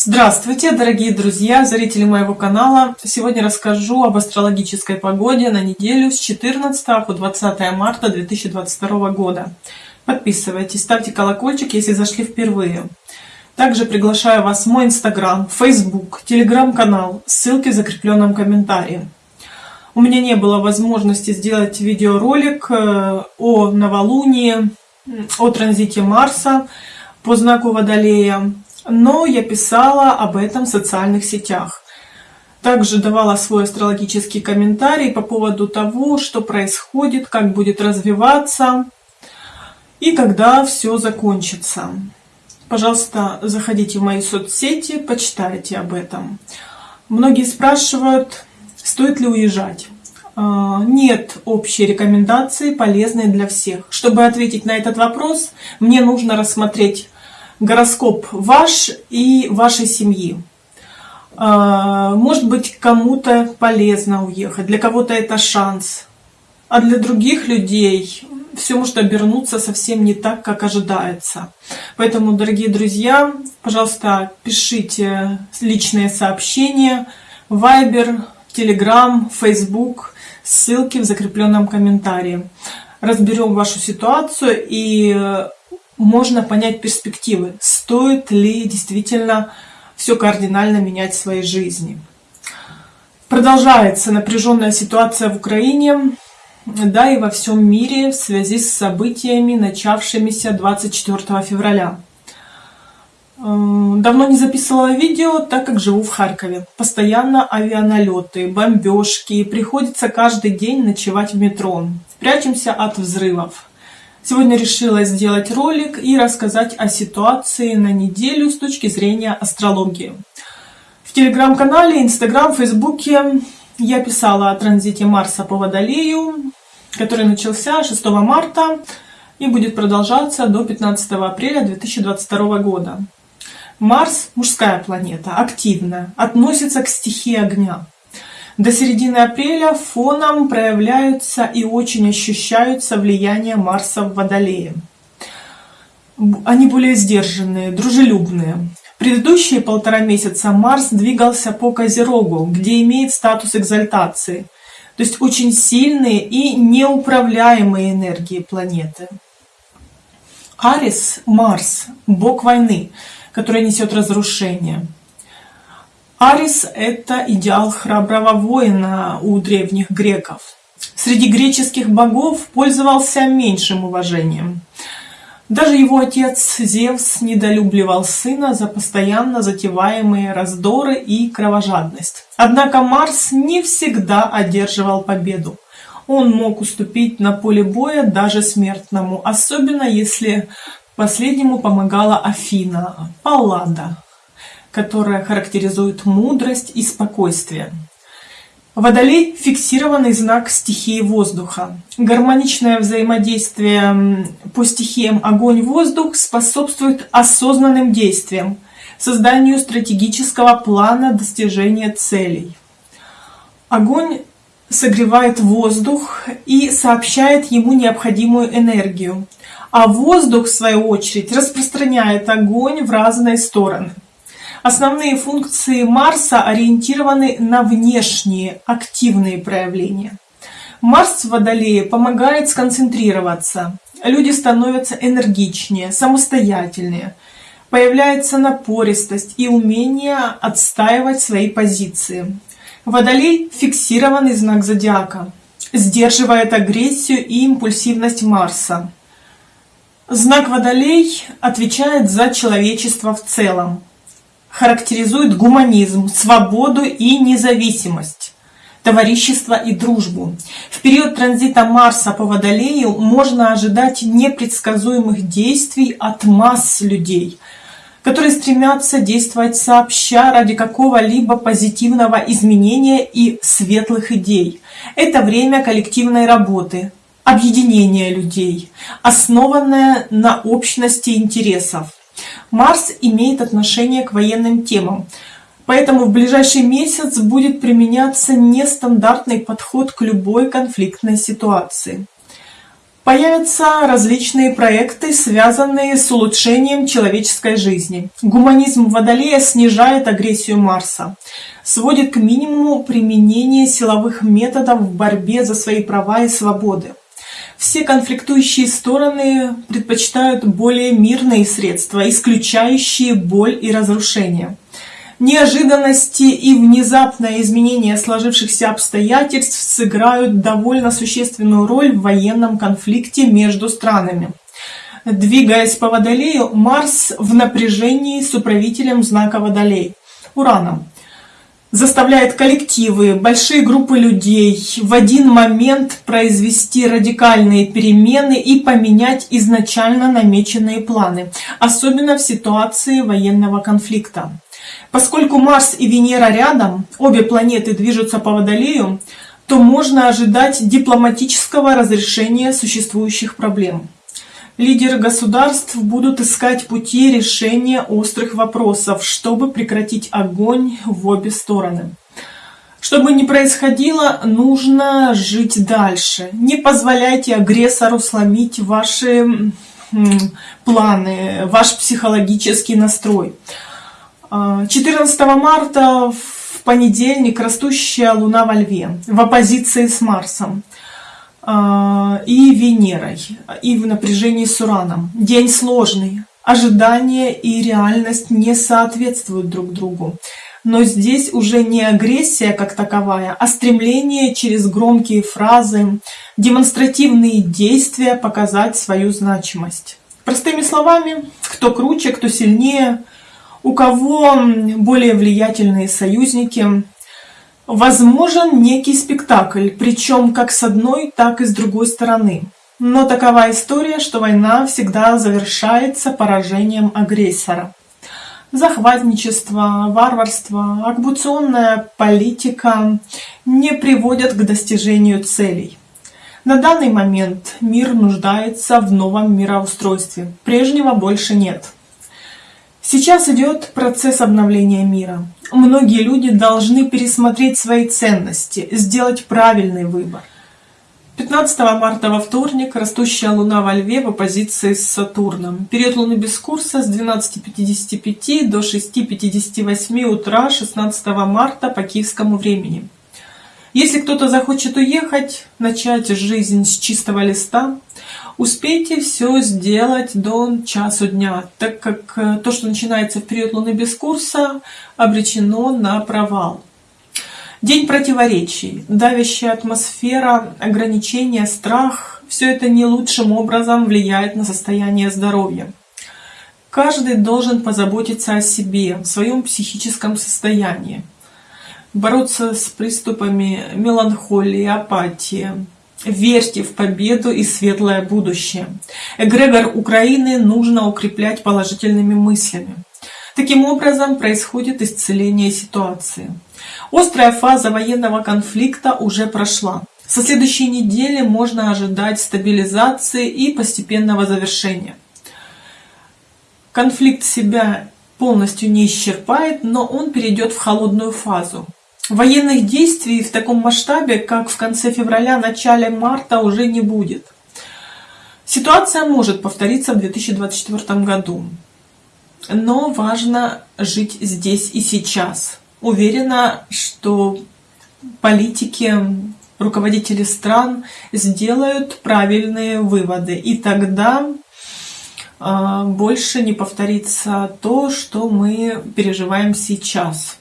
Здравствуйте, дорогие друзья, зрители моего канала. Сегодня расскажу об астрологической погоде на неделю с 14 по 20 марта 2022 года. Подписывайтесь, ставьте колокольчик, если зашли впервые. Также приглашаю вас в мой инстаграм, фейсбук, телеграм-канал, ссылки в закрепленном комментарии. У меня не было возможности сделать видеоролик э, о новолунии, о транзите Марса по знаку Водолея но я писала об этом в социальных сетях. Также давала свой астрологический комментарий по поводу того, что происходит, как будет развиваться и когда все закончится. Пожалуйста, заходите в мои соцсети, почитайте об этом. Многие спрашивают, стоит ли уезжать. А, нет общей рекомендации, полезной для всех. Чтобы ответить на этот вопрос, мне нужно рассмотреть гороскоп ваш и вашей семьи. А, может быть, кому-то полезно уехать, для кого-то это шанс, а для других людей все может обернуться совсем не так, как ожидается. Поэтому, дорогие друзья, пожалуйста, пишите личные сообщения, Viber, Telegram, Facebook, ссылки в закрепленном комментарии. Разберем вашу ситуацию и можно понять перспективы, стоит ли действительно все кардинально менять в своей жизни. Продолжается напряженная ситуация в Украине, да и во всем мире в связи с событиями, начавшимися 24 февраля. Эм, давно не записывала видео, так как живу в Харькове. Постоянно авианалеты, бомбежки, приходится каждый день ночевать в метро. Прячемся от взрывов. Сегодня решила сделать ролик и рассказать о ситуации на неделю с точки зрения астрологии. В телеграм-канале, инстаграм, фейсбуке я писала о транзите Марса по Водолею, который начался 6 марта и будет продолжаться до 15 апреля 2022 года. Марс – мужская планета, активная, относится к стихии огня. До середины апреля фоном проявляются и очень ощущаются влияние Марса в Водолее. Они более сдержанные, дружелюбные. Предыдущие полтора месяца Марс двигался по Козерогу, где имеет статус экзальтации, то есть очень сильные и неуправляемые энергии планеты. Арис – Марс, бог войны, который несет разрушение – Арис – это идеал храброго воина у древних греков. Среди греческих богов пользовался меньшим уважением. Даже его отец Зевс недолюбливал сына за постоянно затеваемые раздоры и кровожадность. Однако Марс не всегда одерживал победу. Он мог уступить на поле боя даже смертному, особенно если последнему помогала Афина, Паллада, которая характеризует мудрость и спокойствие. Водолей – фиксированный знак стихии воздуха. Гармоничное взаимодействие по стихиям огонь-воздух способствует осознанным действиям, созданию стратегического плана достижения целей. Огонь согревает воздух и сообщает ему необходимую энергию, а воздух, в свою очередь, распространяет огонь в разные стороны – Основные функции Марса ориентированы на внешние активные проявления. Марс в Водолее помогает сконцентрироваться. Люди становятся энергичнее, самостоятельнее. Появляется напористость и умение отстаивать свои позиции. Водолей – фиксированный знак зодиака. Сдерживает агрессию и импульсивность Марса. Знак Водолей отвечает за человечество в целом характеризует гуманизм, свободу и независимость, товарищество и дружбу. В период транзита Марса по Водолею можно ожидать непредсказуемых действий от масс людей, которые стремятся действовать сообща ради какого-либо позитивного изменения и светлых идей. Это время коллективной работы, объединения людей, основанное на общности интересов. Марс имеет отношение к военным темам, поэтому в ближайший месяц будет применяться нестандартный подход к любой конфликтной ситуации. Появятся различные проекты, связанные с улучшением человеческой жизни. Гуманизм Водолея снижает агрессию Марса, сводит к минимуму применение силовых методов в борьбе за свои права и свободы. Все конфликтующие стороны предпочитают более мирные средства, исключающие боль и разрушение. Неожиданности и внезапное изменение сложившихся обстоятельств сыграют довольно существенную роль в военном конфликте между странами. Двигаясь по Водолею, Марс в напряжении с управителем знака Водолей, Ураном. Заставляет коллективы, большие группы людей в один момент произвести радикальные перемены и поменять изначально намеченные планы, особенно в ситуации военного конфликта. Поскольку Марс и Венера рядом, обе планеты движутся по Водолею, то можно ожидать дипломатического разрешения существующих проблем. Лидеры государств будут искать пути решения острых вопросов, чтобы прекратить огонь в обе стороны. Что бы ни происходило, нужно жить дальше. Не позволяйте агрессору сломить ваши планы, ваш психологический настрой. 14 а, марта в понедельник растущая Луна во Льве в оппозиции с Марсом и Венерой, и в напряжении с Ураном. День сложный. Ожидания и реальность не соответствуют друг другу. Но здесь уже не агрессия как таковая, а стремление через громкие фразы, демонстративные действия показать свою значимость. Простыми словами, кто круче, кто сильнее – у кого более влиятельные союзники. Возможен некий спектакль, причем как с одной, так и с другой стороны. Но такова история, что война всегда завершается поражением агрессора. Захватничество, варварство, оккупационная политика не приводят к достижению целей. На данный момент мир нуждается в новом мироустройстве. Прежнего больше нет. Сейчас идет процесс обновления мира. Многие люди должны пересмотреть свои ценности, сделать правильный выбор. 15 марта во вторник растущая Луна во Льве в оппозиции с Сатурном. Период Луны без курса с 12.55 до 6.58 утра 16 марта по киевскому времени. Если кто-то захочет уехать, начать жизнь с чистого листа, успейте все сделать до часу дня, так как э, то, что начинается в период Луны без курса, обречено на провал. День противоречий, давящая атмосфера, ограничения, страх – все это не лучшим образом влияет на состояние здоровья. Каждый должен позаботиться о себе, в своем психическом состоянии бороться с приступами меланхолии, апатии. Верьте в победу и светлое будущее. Эгрегор Украины нужно укреплять положительными мыслями. Таким образом происходит исцеление ситуации. Острая фаза военного конфликта уже прошла. Со следующей недели можно ожидать стабилизации и постепенного завершения. Конфликт себя полностью не исчерпает, но он перейдет в холодную фазу. Военных действий в таком масштабе, как в конце февраля, начале марта, уже не будет. Ситуация может повториться в 2024 году. Но важно жить здесь и сейчас. Уверена, что политики, руководители стран сделают правильные выводы. И тогда э, больше не повторится то, что мы переживаем сейчас.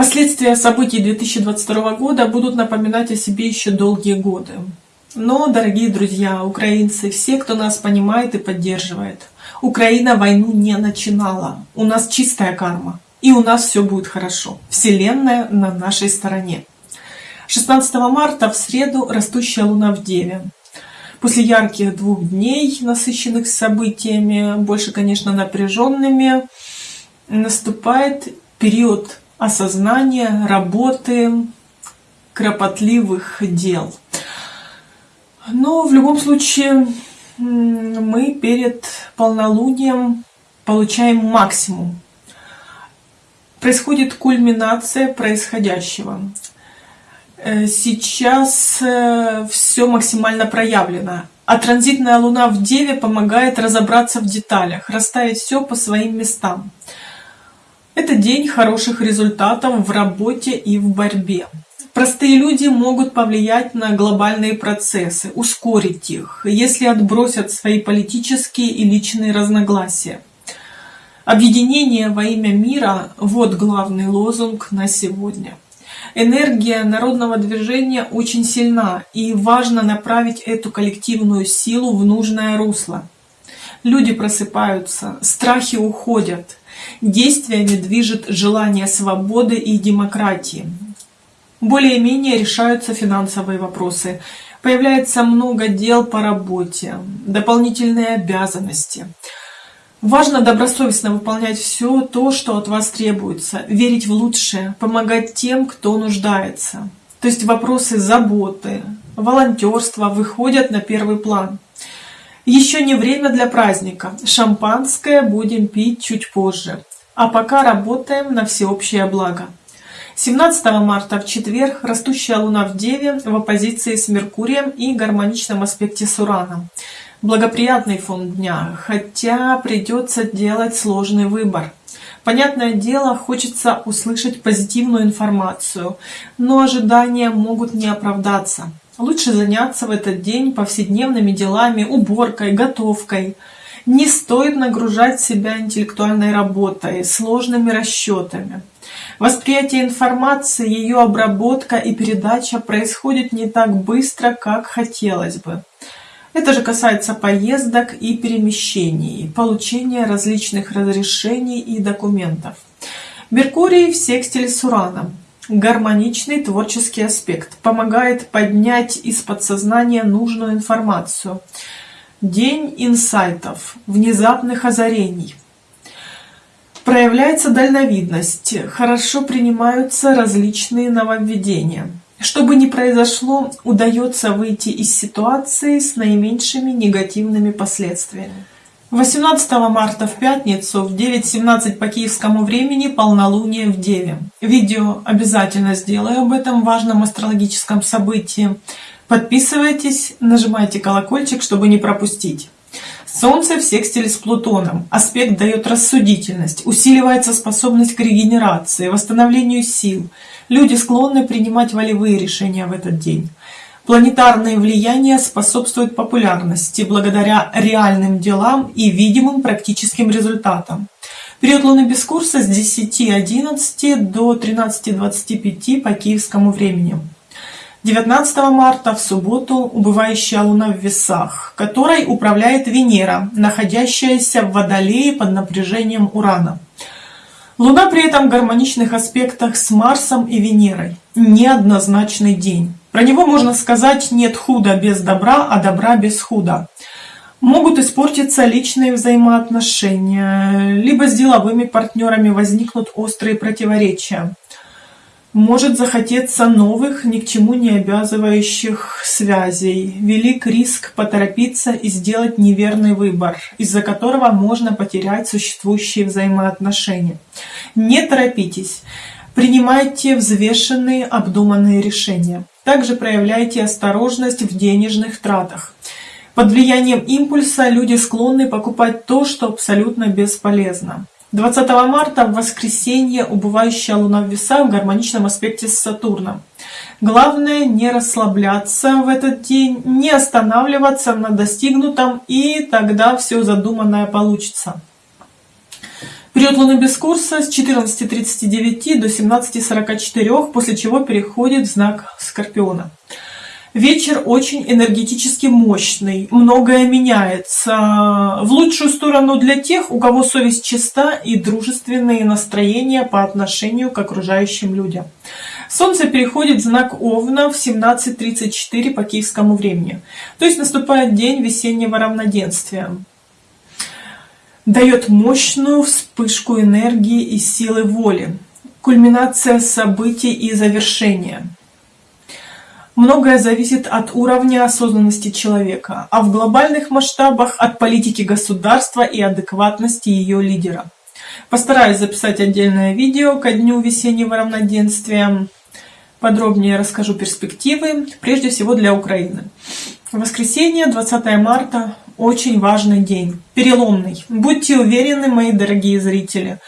Последствия событий 2022 года будут напоминать о себе еще долгие годы. Но, дорогие друзья, украинцы, все, кто нас понимает и поддерживает, Украина войну не начинала. У нас чистая карма. И у нас все будет хорошо. Вселенная на нашей стороне. 16 марта в среду растущая луна в Деве. После ярких двух дней, насыщенных событиями, больше, конечно, напряженными, наступает период осознания работы кропотливых дел. Но в любом случае мы перед полнолунием получаем максимум. Происходит кульминация происходящего. Э, сейчас э, все максимально проявлено. А транзитная луна в Деве помогает разобраться в деталях, расставить все по своим местам. Это день хороших результатов в работе и в борьбе. Простые люди могут повлиять на глобальные процессы, ускорить их, если отбросят свои политические и личные разногласия. Объединение во имя мира – вот главный лозунг на сегодня. Энергия народного движения очень сильна, и важно направить эту коллективную силу в нужное русло. Люди просыпаются, страхи уходят, действиями движет желание свободы и демократии. Более-менее решаются финансовые вопросы, появляется много дел по работе, дополнительные обязанности – Важно добросовестно выполнять все то, что от вас требуется, верить в лучшее, помогать тем, кто нуждается. То есть вопросы заботы, волонтерства выходят на первый план. Еще не время для праздника. Шампанское будем пить чуть позже. А пока работаем на всеобщее благо. 17 марта в четверг растущая луна в Деве в оппозиции с Меркурием и гармоничном аспекте с Ураном благоприятный фон дня, хотя придется делать сложный выбор. Понятное дело, хочется услышать позитивную информацию, но ожидания могут не оправдаться. Лучше заняться в этот день повседневными делами, уборкой, готовкой. Не стоит нагружать себя интеллектуальной работой, сложными расчетами. Восприятие информации, ее обработка и передача происходит не так быстро, как хотелось бы. Это же касается поездок и перемещений, получения различных разрешений и документов. Меркурий в секстиле с Ураном. Гармоничный творческий аспект. Помогает поднять из подсознания нужную информацию. День инсайтов, внезапных озарений. Проявляется дальновидность, хорошо принимаются различные нововведения. Что бы ни произошло, удается выйти из ситуации с наименьшими негативными последствиями. 18 марта в пятницу в 9.17 по киевскому времени полнолуние в Деве. Видео обязательно сделаю об этом важном астрологическом событии. Подписывайтесь, нажимайте колокольчик, чтобы не пропустить. Солнце в секстиле с Плутоном. Аспект дает рассудительность, усиливается способность к регенерации, восстановлению сил. Люди склонны принимать волевые решения в этот день. Планетарные влияния способствуют популярности благодаря реальным делам и видимым практическим результатам. Период Луны без курса с 10.11 до 13.25 по киевскому времени. 19 марта в субботу убывающая Луна в весах, которой управляет Венера, находящаяся в Водолее под напряжением Урана. Луна при этом в гармоничных аспектах с Марсом и Венерой. Неоднозначный день. Про него можно сказать нет худа без добра, а добра без худа. Могут испортиться личные взаимоотношения, либо с деловыми партнерами возникнут острые противоречия. Может захотеться новых, ни к чему не обязывающих связей. Велик риск поторопиться и сделать неверный выбор, из-за которого можно потерять существующие взаимоотношения. Не торопитесь. Принимайте взвешенные, обдуманные решения. Также проявляйте осторожность в денежных тратах. Под влиянием импульса люди склонны покупать то, что абсолютно бесполезно. 20 марта в воскресенье убывающая луна в весах в гармоничном аспекте с Сатурном. Главное не расслабляться в этот день, не останавливаться на достигнутом, и тогда все задуманное получится. Период Луны без курса с 14.39 до 17.44, после чего переходит в знак Скорпиона. Вечер очень энергетически мощный, многое меняется. В лучшую сторону для тех, у кого совесть чиста и дружественные настроения по отношению к окружающим людям. Солнце переходит в знак Овна в 17.34 по киевскому времени. То есть наступает день весеннего равноденствия. Дает мощную вспышку энергии и силы воли. Кульминация событий и завершения. Многое зависит от уровня осознанности человека, а в глобальных масштабах от политики государства и адекватности ее лидера. Постараюсь записать отдельное видео ко дню весеннего равноденствия. подробнее расскажу перспективы, прежде всего для Украины. Воскресенье, 20 марта, очень важный день, переломный. Будьте уверены, мои дорогие зрители,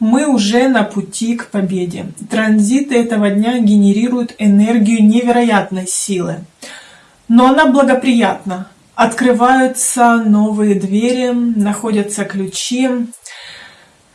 мы уже на пути к победе. Транзиты этого дня генерируют энергию невероятной силы. Но она благоприятна. Открываются новые двери, находятся ключи.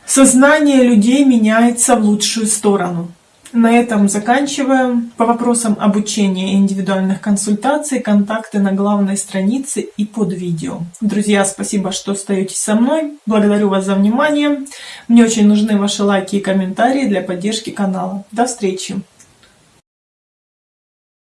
Сознание людей меняется в лучшую сторону. На этом заканчиваем. По вопросам обучения и индивидуальных консультаций контакты на главной странице и под видео. Друзья, спасибо, что остаетесь со мной. Благодарю вас за внимание. Мне очень нужны ваши лайки и комментарии для поддержки канала. До встречи!